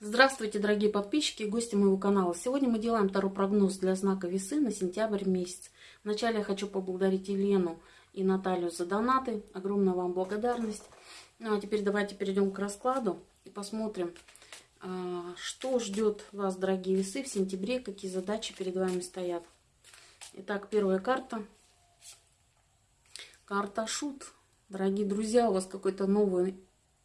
Здравствуйте, дорогие подписчики и гости моего канала. Сегодня мы делаем второй прогноз для знака весы на сентябрь месяц. Вначале я хочу поблагодарить Елену и Наталью за донаты. Огромная вам благодарность. Ну а теперь давайте перейдем к раскладу и посмотрим, а, что ждет вас, дорогие весы, в сентябре, какие задачи перед вами стоят. Итак, первая карта. Карта Шут. Дорогие друзья, у вас какой-то новый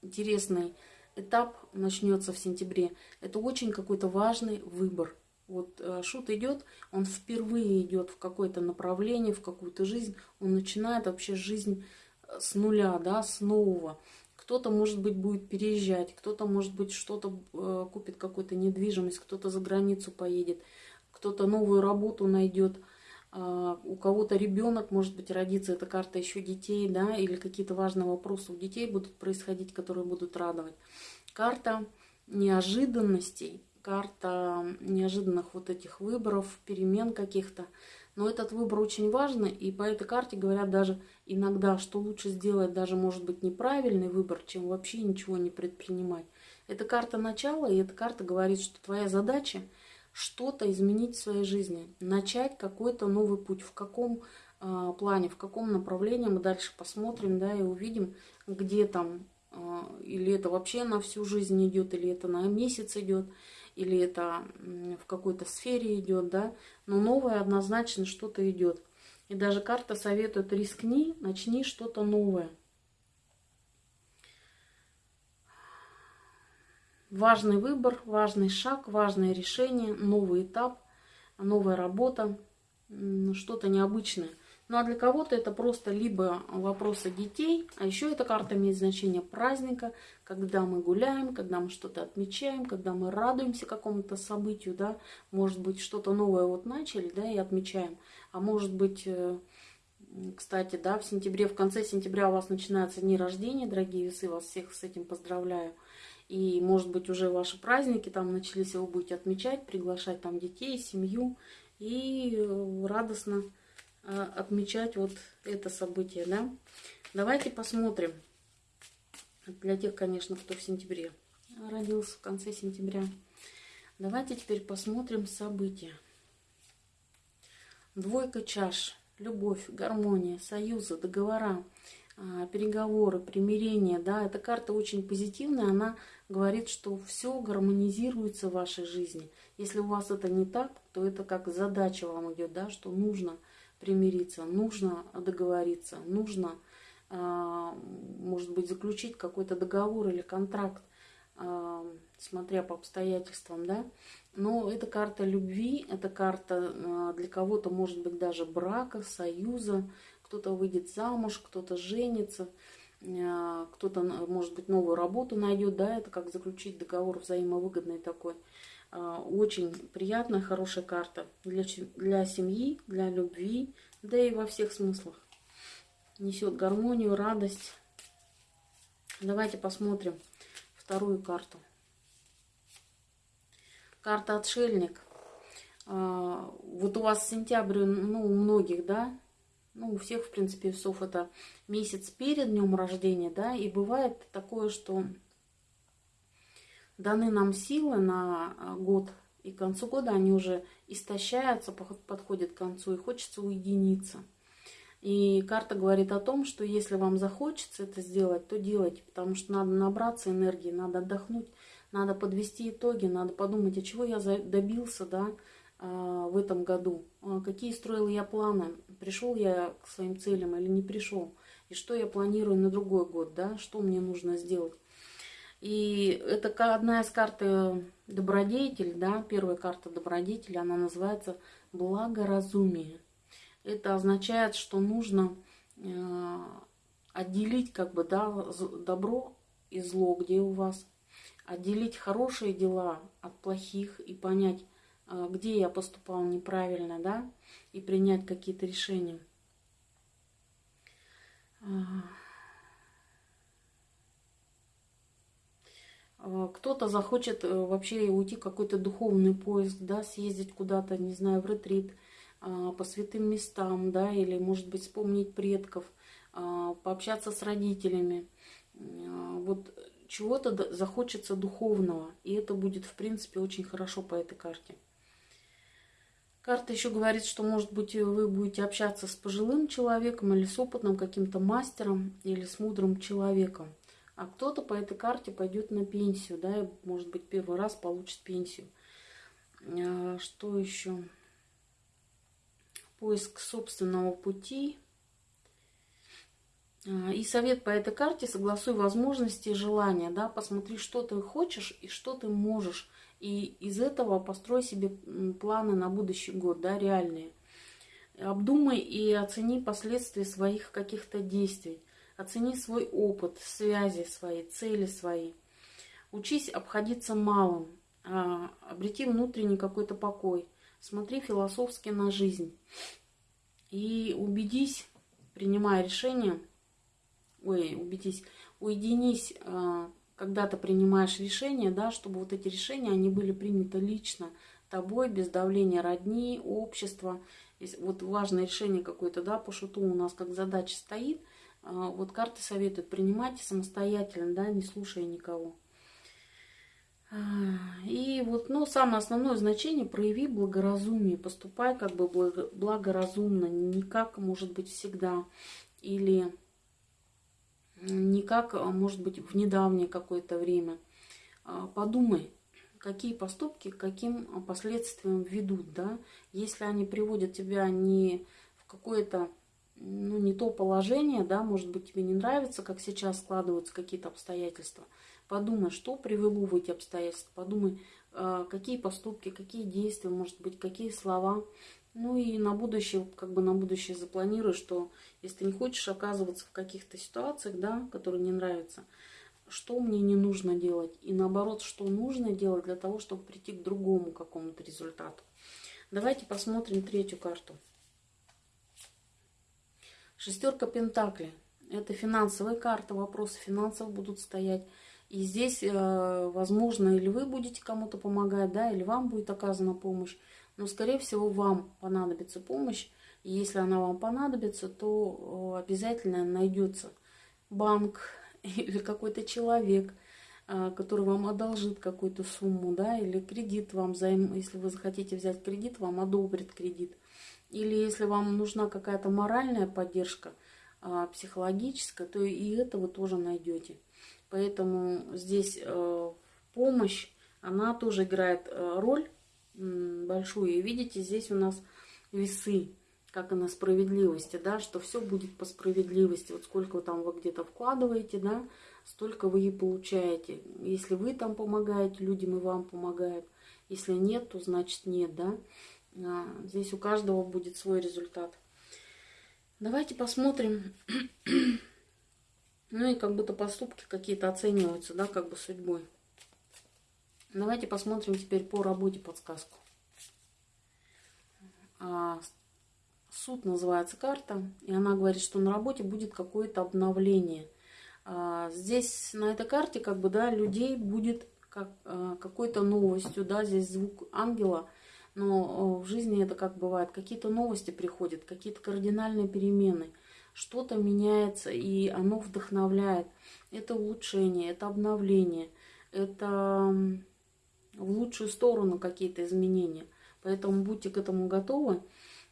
интересный этап начнется в сентябре. Это очень какой-то важный выбор. Вот э, шут идет, он впервые идет в какое-то направление, в какую-то жизнь. Он начинает вообще жизнь э, с нуля, да, с нового. Кто-то, может быть, будет переезжать, кто-то, может быть, что-то э, купит, какую-то недвижимость, кто-то за границу поедет, кто-то новую работу найдет. А, у кого-то ребенок, может быть, родится, эта карта еще детей, да, или какие-то важные вопросы у детей будут происходить, которые будут радовать. Карта неожиданностей, карта неожиданных вот этих выборов, перемен каких-то. Но этот выбор очень важный, и по этой карте говорят даже иногда, что лучше сделать даже, может быть, неправильный выбор, чем вообще ничего не предпринимать. Это карта начала, и эта карта говорит, что твоя задача – что-то изменить в своей жизни, начать какой-то новый путь, в каком э, плане, в каком направлении мы дальше посмотрим, да, и увидим, где там, э, или это вообще на всю жизнь идет, или это на месяц идет, или это в какой-то сфере идет, да, но новое однозначно что-то идет. И даже карта советует рискни, начни что-то новое. Важный выбор, важный шаг, важное решение, новый этап, новая работа, что-то необычное. Ну а для кого-то это просто либо вопросы детей, а еще эта карта имеет значение праздника, когда мы гуляем, когда мы что-то отмечаем, когда мы радуемся какому-то событию, да, может быть что-то новое вот начали, да, и отмечаем, а может быть, э, кстати, да, в сентябре, в конце сентября у вас начинаются дни рождения, дорогие весы, вас всех с этим поздравляю. И, может быть, уже ваши праздники там начались, вы будете отмечать, приглашать там детей, семью и э, радостно э, отмечать вот это событие, да. Давайте посмотрим. Для тех, конечно, кто в сентябре родился, в конце сентября. Давайте теперь посмотрим события. Двойка чаш. Любовь, гармония, союзы, договора. А, переговоры, примирение, да, эта карта очень позитивная, она говорит, что все гармонизируется в вашей жизни. Если у вас это не так, то это как задача вам идет, да, что нужно примириться, нужно договориться, нужно, а, может быть, заключить какой-то договор или контракт, а, смотря по обстоятельствам, да. Но это карта любви, это карта для кого-то, может быть, даже брака, союза, кто-то выйдет замуж, кто-то женится, кто-то, может быть, новую работу найдет, да, это как заключить договор взаимовыгодный такой. Э, очень приятная, хорошая карта для, для семьи, для любви, да и во всех смыслах. Несет гармонию, радость. Давайте посмотрим вторую карту. Карта отшельник. Э, вот у вас сентябрь, ну, у многих, да, ну, у всех, в принципе, весов это месяц перед днем рождения, да, и бывает такое, что даны нам силы на а, год, и к концу года они уже истощаются, подходят к концу, и хочется уединиться. И карта говорит о том, что если вам захочется это сделать, то делайте, потому что надо набраться энергии, надо отдохнуть, надо подвести итоги, надо подумать, а чего я добился, да, в этом году, а, какие строил я планы, пришел я к своим целям или не пришел, и что я планирую на другой год, да, что мне нужно сделать. И это одна из карт э, добродетель, да, первая карта добродетель, она называется благоразумие. Это означает, что нужно э, отделить как бы, да, добро и зло, где у вас, отделить хорошие дела от плохих и понять, а, где я поступал неправильно, да, и принять какие-то решения. А, а, кто-то захочет э, вообще уйти какой-то духовный поиск, да, съездить куда-то, не знаю, в ретрит, по святым местам, да, или, может быть, вспомнить предков, пообщаться с родителями. Вот чего-то захочется духовного. И это будет, в принципе, очень хорошо по этой карте. Карта еще говорит, что, может быть, вы будете общаться с пожилым человеком или с опытным каким-то мастером или с мудрым человеком. А кто-то по этой карте пойдет на пенсию, да, и, может быть, первый раз получит пенсию. А, что еще? Поиск собственного пути. А, и совет по этой карте, согласуй возможности и желания, да, посмотри, что ты хочешь и что ты можешь и из этого построй себе планы на будущий год, да, реальные. Обдумай и оцени последствия своих каких-то действий. Оцени свой опыт, связи свои, цели свои. Учись обходиться малым. А, обрети внутренний какой-то покой. Смотри философски на жизнь. И убедись, принимая решение, ой, убедись, уединись когда ты принимаешь решения, да, чтобы вот эти решения, они были приняты лично тобой, без давления родни, общества. Вот важное решение какое-то, да, по шуту у нас как задача стоит, а, вот карты советуют принимать самостоятельно, да, не слушая никого. А, и вот, ну, самое основное значение, прояви благоразумие, поступай как бы благоразумно, не как, может быть, всегда, или не как, а, может быть, в недавнее какое-то время. А, подумай, какие поступки к каким а, последствиям ведут, да, если они приводят тебя не в какое-то, ну, не то положение, да, может быть, тебе не нравится, как сейчас складываются какие-то обстоятельства, подумай, что привело в эти обстоятельства, подумай, какие поступки, какие действия, может быть, какие слова ну и на будущее, как бы на будущее запланируй, что если ты не хочешь оказываться в каких-то ситуациях, да, которые не нравятся, что мне не нужно делать, и наоборот, что нужно делать для того, чтобы прийти к другому какому-то результату. Давайте посмотрим третью карту. Шестерка Пентаклей. Это финансовая карта, вопросы финансов будут стоять. И здесь, э, возможно, или вы будете кому-то помогать, да, или вам будет оказана помощь. Но, скорее всего, вам понадобится помощь. И если она вам понадобится, то обязательно найдется банк или какой-то человек, а, который вам одолжит какую-то сумму, да, или кредит вам займ, если вы захотите взять кредит, вам одобрит кредит. Или если вам нужна какая-то моральная поддержка, а, психологическая, то и это вы тоже найдете. Поэтому здесь э, помощь, она тоже играет э, роль большую. И видите, здесь у нас весы, как и на справедливости, да, что все будет по справедливости. Вот сколько там вы где-то вкладываете, да, столько вы и получаете. Если вы там помогаете людям, и вам помогают. Если нет, то значит нет, да. А, здесь у каждого будет свой результат. Давайте посмотрим. Ну и как будто поступки какие-то оцениваются, да, как бы судьбой. Давайте посмотрим теперь по работе подсказку. А, суд называется карта, и она говорит, что на работе будет какое-то обновление. А, здесь на этой карте как бы, да, людей будет как, а, какой-то новостью, да, здесь звук ангела, но в жизни это как бывает, какие-то новости приходят, какие-то кардинальные перемены, что-то меняется, и оно вдохновляет. Это улучшение, это обновление, это в лучшую сторону какие-то изменения. Поэтому будьте к этому готовы.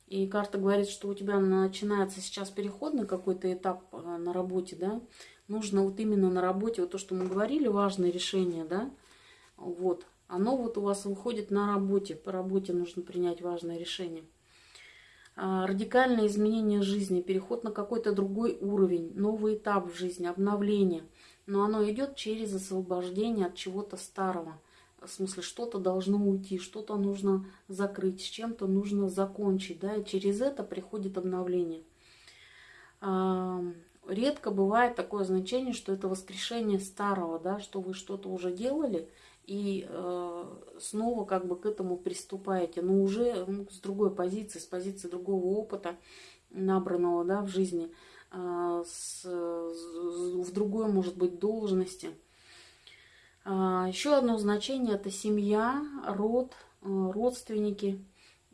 И карта говорит, что у тебя начинается сейчас переходный какой-то этап э, на работе, да. Нужно вот именно на работе, вот то, что мы говорили, важное решение, да. Вот, оно вот у вас выходит на работе. По работе нужно принять важное решение. А, радикальное изменение жизни, переход на какой-то другой уровень, новый этап в жизни, обновление. Но оно идет через освобождение от чего-то старого – в смысле, что-то должно уйти, что-то нужно закрыть, с чем-то нужно закончить, да, и через это приходит обновление. Редко бывает такое значение, что это воскрешение старого, да, что вы что-то уже делали, и э, снова как бы к этому приступаете, но уже ну, с другой позиции, с позиции другого опыта, набранного, да, в жизни, э, с, в другой, может быть, должности – а, Еще одно значение – это семья, род, э, родственники,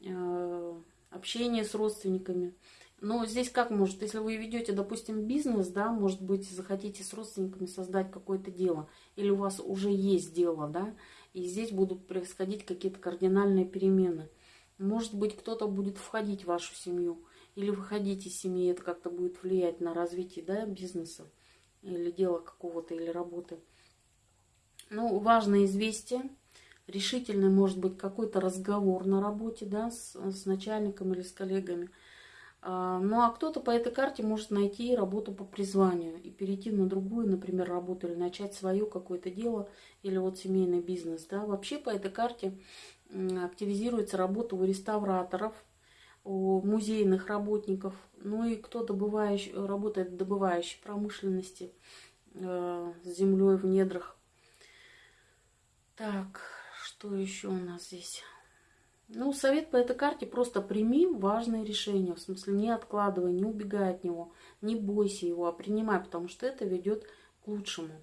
э, общение с родственниками. Но здесь как может, если вы ведете, допустим, бизнес, да, может быть, захотите с родственниками создать какое-то дело, или у вас уже есть дело, да, и здесь будут происходить какие-то кардинальные перемены. Может быть, кто-то будет входить в вашу семью, или выходить из семьи, это как-то будет влиять на развитие, да, бизнеса, или дела какого-то, или работы. Ну, важное известие, решительный может быть какой-то разговор на работе, да, с, с начальником или с коллегами – а, ну а кто-то по этой карте может найти работу по призванию и перейти на другую, например, работу или начать свое какое-то дело или вот семейный бизнес. Да. Вообще по этой карте активизируется работа у реставраторов, у музейных работников, ну и кто добывающий, работает в добывающей промышленности э, с землей в недрах. Так, что еще у нас здесь? Ну, совет по этой карте просто прими важное решение. В смысле, не откладывай, не убегай от него, не бойся его, а принимай, потому что это ведет к лучшему.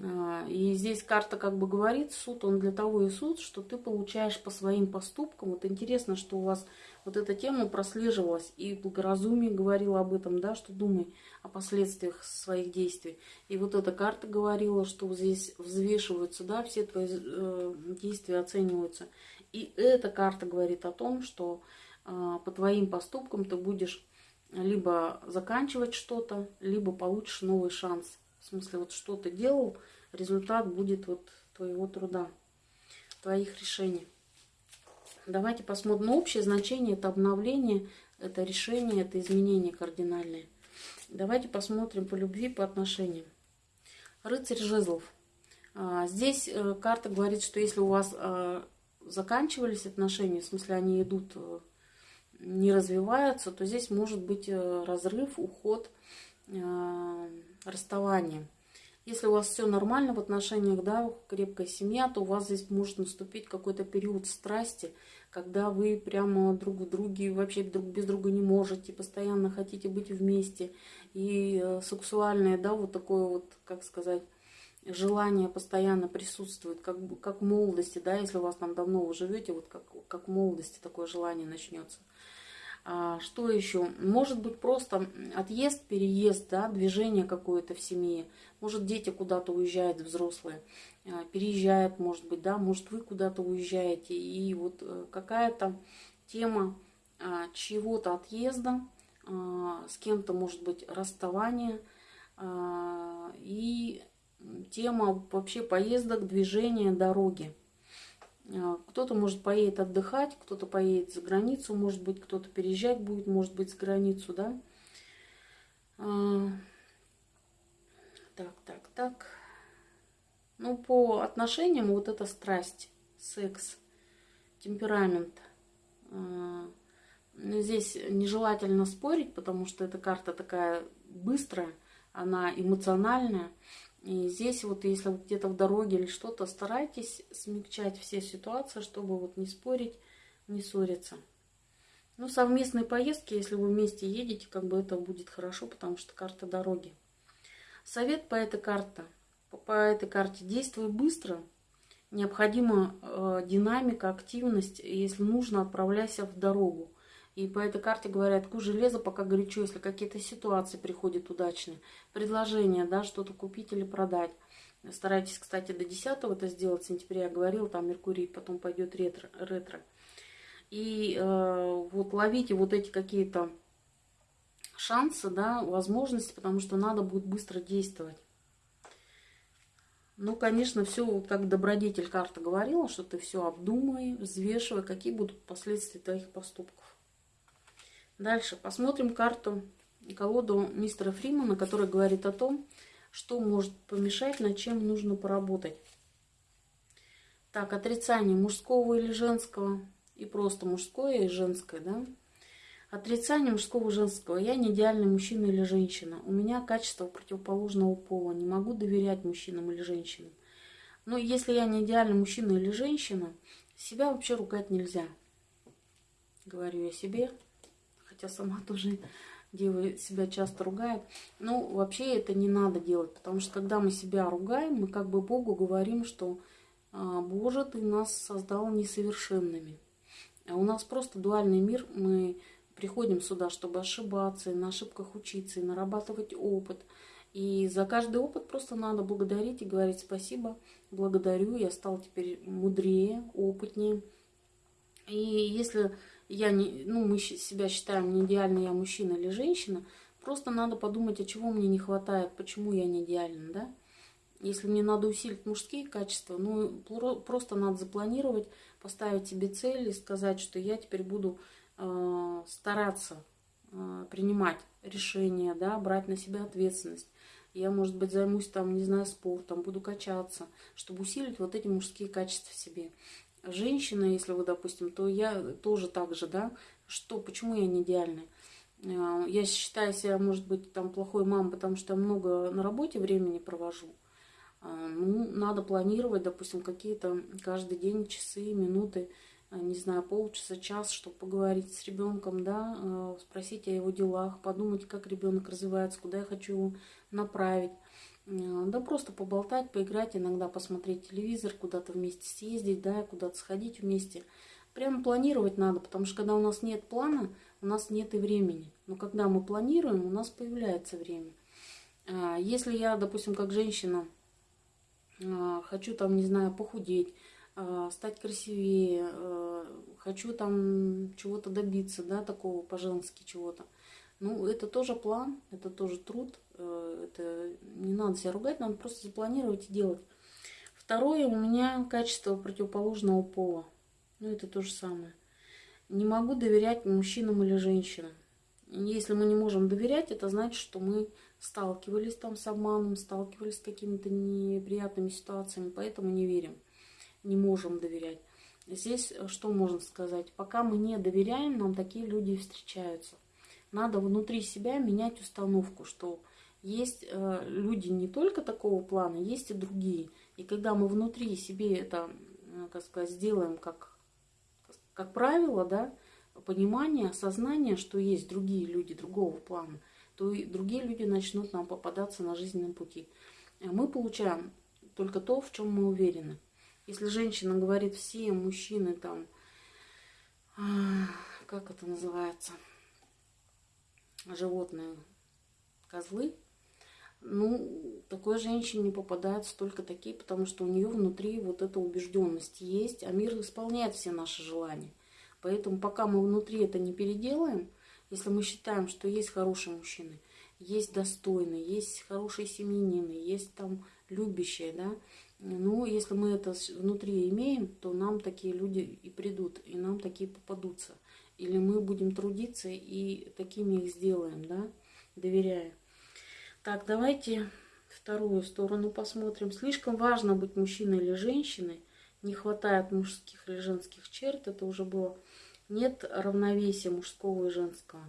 А, и здесь карта как бы говорит, суд, он для того и суд, что ты получаешь по своим поступкам. Вот интересно, что у вас вот эта тема прослеживалась, и благоразумие говорила об этом, да, что думай о последствиях своих действий. И вот эта карта говорила, что здесь взвешиваются, да, все твои э, действия оцениваются. И эта карта говорит о том, что э, по твоим поступкам ты будешь либо заканчивать что-то, либо получишь новый шанс. В смысле, вот что ты делал, результат будет вот твоего труда, твоих решений. Давайте посмотрим. Ну, общее значение – это обновление, это решение, это изменение кардинальное. Давайте посмотрим по любви, по отношениям. Рыцарь жезлов. А, здесь э, карта говорит, что если у вас э, заканчивались отношения, в смысле они идут, э, не развиваются, то здесь может быть разрыв, уход, расставание. Если у вас все нормально в отношениях, да, крепкая семья, то у вас здесь может наступить какой-то период страсти, когда вы прямо друг в друге, вообще друг без друга не можете, постоянно хотите быть вместе. И э, сексуальное, да, вот такое вот, как сказать, желание постоянно присутствует, как, как в молодости, да, если у вас там давно вы живете, вот как, как в молодости такое желание начнется. А, что еще? Может быть просто отъезд, переезд, да, движение какое-то в семье. Может дети куда-то уезжают, взрослые, а, переезжают, может быть, да, может вы куда-то уезжаете. И вот э, какая-то тема а, чего-то отъезда, с кем-то, может быть, расставание и тема вообще поездок, движения, дороги. А, кто-то, может, поедет отдыхать, кто-то поедет за границу, может быть, кто-то переезжать будет, может быть, за границу, да. А, так, так, так. Ну, по отношениям вот эта страсть, секс, темперамент. А, здесь нежелательно спорить, потому что эта карта такая быстрая, она эмоциональная. И здесь вот, если вот где-то в дороге или что-то, старайтесь смягчать все ситуации, чтобы вот не спорить, не ссориться. Ну, совместные поездки, если вы вместе едете, как бы это будет хорошо, потому что карта дороги. Совет по этой карте. По этой карте действуй быстро. Необходима э, динамика, активность. Если нужно, отправляйся в дорогу. И по этой карте говорят, куй железо, пока горячо, если какие-то ситуации приходят удачные. Предложения, да, что-то купить или продать. Старайтесь, кстати, до 10 это сделать, в сентябре я говорила, там Меркурий, потом пойдет ретро. ретро. И э, вот ловите вот эти какие-то шансы, да, возможности, потому что надо будет быстро действовать. Ну, конечно, все, как добродетель карта говорила, что ты все обдумай, взвешивай, какие будут последствия твоих поступков. Дальше посмотрим карту колоду мистера Фримана, которая говорит о том, что может помешать, над чем нужно поработать. Так, отрицание мужского или женского, и просто мужское и женское, да? Отрицание мужского и женского. Я не идеальный мужчина или женщина. У меня качество противоположного пола. Не могу доверять мужчинам или женщинам. Но если я не идеальный мужчина или женщина, себя вообще ругать нельзя. Говорю я себе хотя сама тоже дева себя часто ругает. Ну, вообще это не надо делать, потому что когда мы себя ругаем, мы как бы Богу говорим, что «А, Боже, ты нас создал несовершенными. А у нас просто дуальный мир, мы приходим сюда, чтобы ошибаться, и на ошибках учиться, и нарабатывать опыт. И за каждый опыт просто надо благодарить и говорить спасибо, благодарю, я стал теперь мудрее, опытнее. И если я не, ну, мы себя считаем не идеальной, я мужчина или женщина, просто надо подумать, а чего мне не хватает, почему я не идеальна, да? Если мне надо усилить мужские качества, ну, просто надо запланировать, поставить себе цель и сказать, что я теперь буду э, стараться э, принимать решения, да, брать на себя ответственность. Я, может быть, займусь там, не знаю, спортом, буду качаться, чтобы усилить вот эти мужские качества в себе. Женщина, если вы, допустим, то я тоже так же, да, что, почему я не идеальная? Э, я считаю себя, может быть, там плохой мамой, потому что я много на работе времени провожу. А, ну, надо планировать, допустим, какие-то каждый день часы, минуты, а, не знаю, полчаса, час, чтобы поговорить с ребенком, да, спросить о его делах, подумать, как ребенок развивается, куда я хочу его направить. Да просто поболтать, поиграть, иногда посмотреть телевизор, куда-то вместе съездить, да, куда-то сходить вместе. Прямо планировать надо, потому что когда у нас нет плана, у нас нет и времени. Но когда мы планируем, у нас появляется время. Если я, допустим, как женщина, а, хочу там, не знаю, похудеть, а, стать красивее, а, хочу там чего-то добиться, да, такого по-женски чего-то. Ну, это тоже план, это тоже труд, это не надо себя ругать, надо просто запланировать и делать. Второе, у меня качество противоположного пола. Ну, это то же самое. Не могу доверять мужчинам или женщинам. Если мы не можем доверять, это значит, что мы сталкивались там с обманом, сталкивались с какими-то неприятными ситуациями, поэтому не верим, не можем доверять. Здесь э, что можно сказать? Пока мы не доверяем, нам такие люди встречаются. Надо внутри себя менять установку, что есть э, люди не только такого плана, есть и другие. И когда мы внутри себе это, э, как сказать, сделаем как, как правило, да, понимание, осознание, что есть другие люди другого плана – то и другие люди начнут нам попадаться на жизненном пути. Э, мы получаем только то, в чем мы уверены. Если женщина говорит, все мужчины там, а, как это называется, животные, козлы, ну, такой женщине попадаются только такие, потому что у нее внутри вот эта убежденность есть, а мир исполняет все наши желания. Поэтому пока мы внутри это не переделаем, если мы считаем, что есть хорошие мужчины, есть достойные, есть хорошие семьянины, есть там любящие, да, ну, если мы это внутри имеем, то нам такие люди и придут, и нам такие попадутся. Или мы будем трудиться и такими их сделаем, да, доверяя. Так, давайте вторую сторону посмотрим. Слишком важно быть мужчиной или женщиной. Не хватает мужских или женских черт. Это уже было нет равновесия мужского и женского.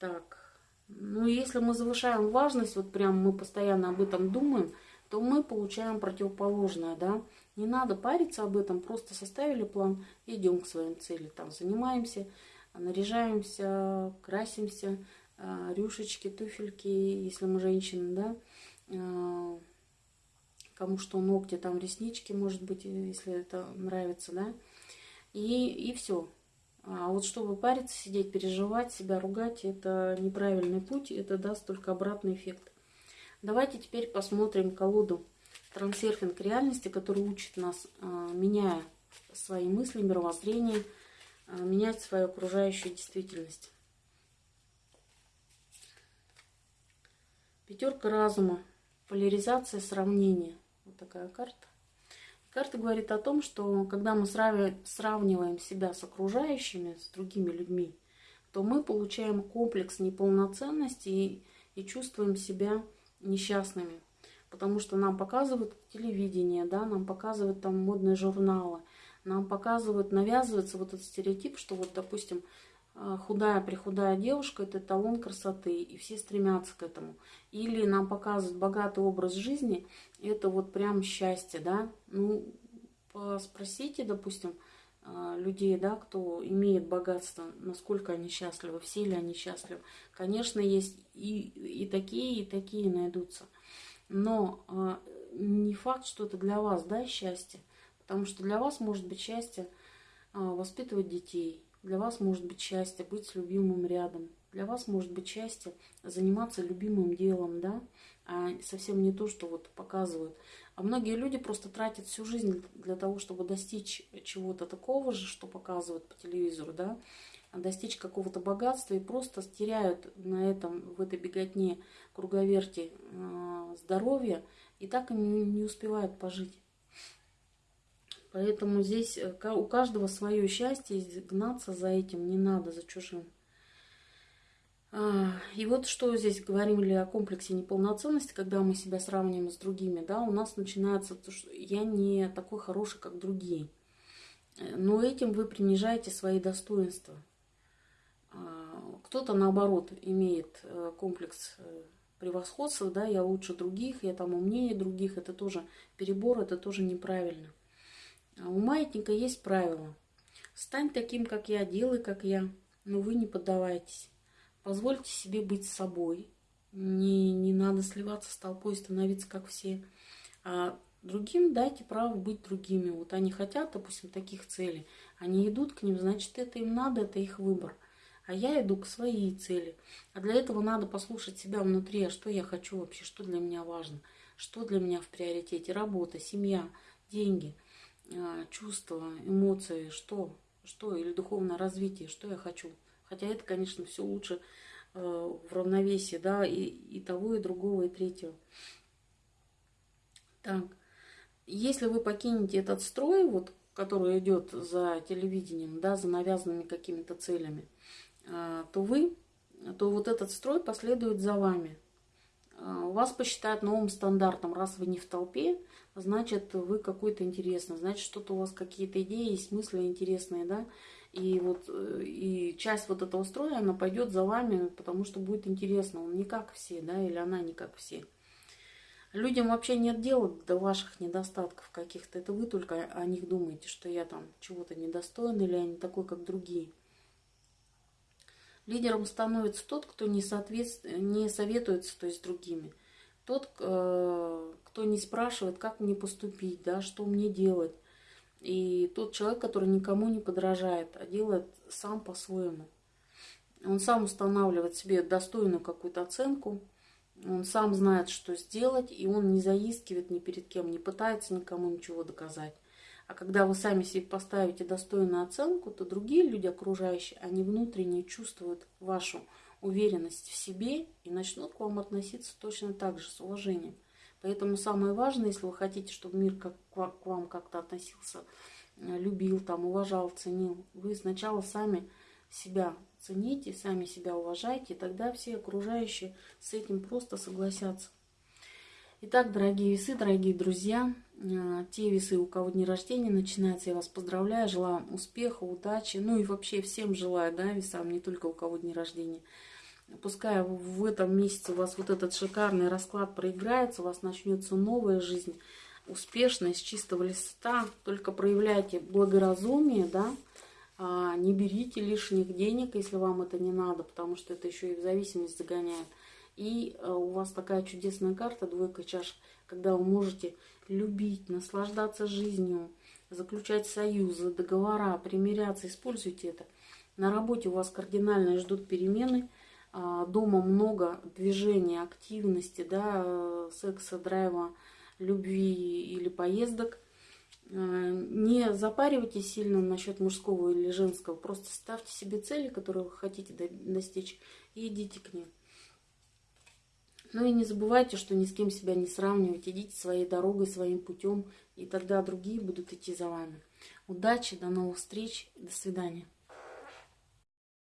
Так, ну если мы завышаем важность, вот прям мы постоянно об этом думаем, то мы получаем противоположное, да. Не надо париться об этом, просто составили план, идем к своим цели. Там занимаемся, наряжаемся, красимся, а, рюшечки, туфельки, если мы женщины, да. А, кому что, ногти, там реснички, может быть, если это нравится, да и, и все. А вот чтобы париться, сидеть, переживать, себя ругать, это неправильный путь, это даст только обратный эффект. Давайте теперь посмотрим колоду трансерфинг реальности, который учит нас, а, меняя свои мысли, мировоззрение, а, менять свою окружающую действительность. Пятерка разума, поляризация, сравнение. Вот такая карта. Карта говорит о том, что когда мы сравниваем себя с окружающими, с другими людьми, то мы получаем комплекс неполноценности и, и чувствуем себя несчастными. Потому что нам показывают телевидение, да, нам показывают там модные журналы, нам показывают, навязывается вот этот стереотип, что вот, допустим, а, худая прихудая девушка – это талон красоты, и все стремятся к этому. Или нам показывают богатый образ жизни, это вот прям счастье, да. Ну, спросите, допустим, а, людей, да, кто имеет богатство, насколько они счастливы, все ли они счастливы. Конечно, есть и, и такие, и такие найдутся. Но а, не факт, что это для вас, да, счастье. Потому что для вас может быть счастье воспитывать детей – Для вас может быть счастье быть с любимым рядом. Для вас может быть счастье заниматься любимым делом, да, а совсем не то, что вот показывают. А многие люди просто тратят всю жизнь для того, чтобы достичь чего-то такого же, что показывают по телевизору, да, достичь какого-то богатства и просто теряют на этом, в этой беготне круговерти э, здоровье и так и не, успевают пожить. Поэтому здесь э, у каждого свое счастье, гнаться за этим не надо, за чужим. А, и вот что здесь говорили о комплексе неполноценности, когда мы себя сравниваем с другими, да, у нас начинается то, что я не такой хороший, как другие. Э, но этим вы принижаете свои достоинства. А, кто-то, наоборот, имеет э, комплекс превосходства, да, я лучше других, я там умнее других, это тоже перебор, это тоже неправильно. А у маятника есть правило. Стань таким, как я, делай, как я, но вы не поддавайтесь. Позвольте себе быть собой. Не, не надо сливаться с толпой, становиться как все. А другим дайте право быть другими. Вот они хотят, допустим, таких целей. Они идут к ним, значит, это им надо, это их выбор. А я иду к своей цели. А для этого надо послушать себя внутри, а что я хочу вообще, что для меня важно, что для меня в приоритете. Работа, семья, деньги – а, чувства, эмоции, что, что, или духовное развитие, что я хочу. Хотя это, конечно, все лучше э, в равновесии, да, и, и того, и другого, и третьего. Так, если вы покинете этот строй, вот, который идет за телевидением, да, за навязанными какими-то целями, то вы, то вот этот строй последует за вами. Э, вас посчитают новым стандартом, раз вы не в толпе, значит, вы какой-то интересный, значит, что-то у вас какие-то идеи, смыслы интересные, да, и вот э, и часть вот этого строя, она пойдет за вами, потому что будет интересно, он не как все, да, или она не как все. Людям вообще нет дела до ваших недостатков каких-то, это вы только о них думаете, что я там чего-то недостоин или я не такой, как другие. Лидером становится тот, кто не, соответствует, не советуется то есть, с другими – тот, э, кто не спрашивает, как мне поступить, да, что мне делать. И тот человек, который никому не подражает, а делает сам по-своему. Он сам устанавливает себе достойную какую-то оценку, он сам знает, что сделать, и он не заискивает ни перед кем, не пытается никому ничего доказать. А когда вы сами себе поставите достойную оценку, то другие люди окружающие, они внутренне чувствуют вашу уверенность в себе и начнут к вам относиться точно так же, с уважением. Поэтому самое важное, если вы хотите, чтобы мир как, к вам как-то относился, э, любил, там, уважал, ценил, вы сначала сами себя цените, сами себя уважайте, и тогда все окружающие с этим просто согласятся. Итак, дорогие весы, дорогие друзья, те весы, у кого дни рождения начинаются, я вас поздравляю, желаю успеха, удачи, ну и вообще всем желаю, да, весам, не только у кого дни рождения. Пускай в этом месяце у вас вот этот шикарный расклад проиграется, у вас начнется новая жизнь, успешная, с чистого листа. Только проявляйте благоразумие, да, а не берите лишних денег, если вам это не надо, потому что это еще и в зависимость загоняет. И э, у вас такая чудесная карта, двойка чаш, когда вы можете любить, наслаждаться жизнью, заключать союзы, договора, примиряться, используйте это. На работе у вас кардинально ждут перемены, а, дома много движения, активности, да, э, секса, драйва, любви или поездок. Э, не запаривайтесь сильно насчет мужского или женского, просто ставьте себе цели, которые вы хотите достичь, и идите к ним. Ну и не забывайте, что ни с кем себя не сравнивать. Идите своей дорогой, своим путем, и тогда другие будут идти за вами. Удачи, до новых встреч, до свидания.